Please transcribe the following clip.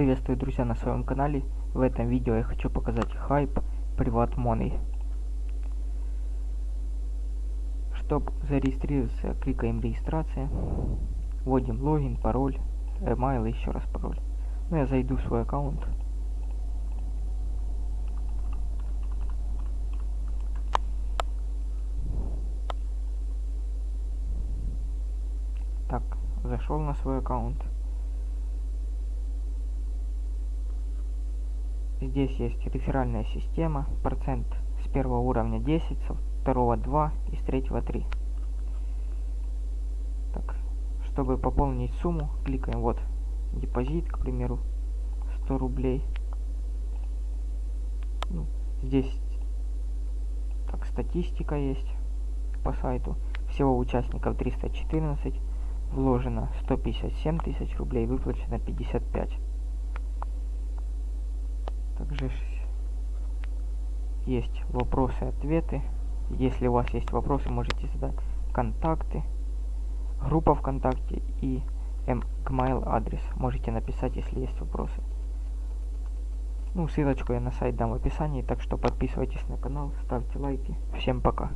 Приветствую, друзья, на своем канале. В этом видео я хочу показать хайп Privat Money. Чтобы зарегистрироваться, кликаем регистрация, вводим логин, пароль, email и еще раз пароль. Ну, я зайду в свой аккаунт. Так, зашел на свой аккаунт. Здесь есть реферальная система, процент с первого уровня 10, со второго 2 и с третьего 3. Так, чтобы пополнить сумму, кликаем вот депозит, к примеру, 100 рублей. Ну, здесь так статистика есть по сайту. Всего участников 314, вложено 157 тысяч рублей, выплачено 55. Также есть вопросы ответы. Если у вас есть вопросы, можете задать контакты, группа ВКонтакте и Gmail адрес. Можете написать, если есть вопросы. Ну, ссылочку я на сайт дам в описании, так что подписывайтесь на канал, ставьте лайки. Всем пока.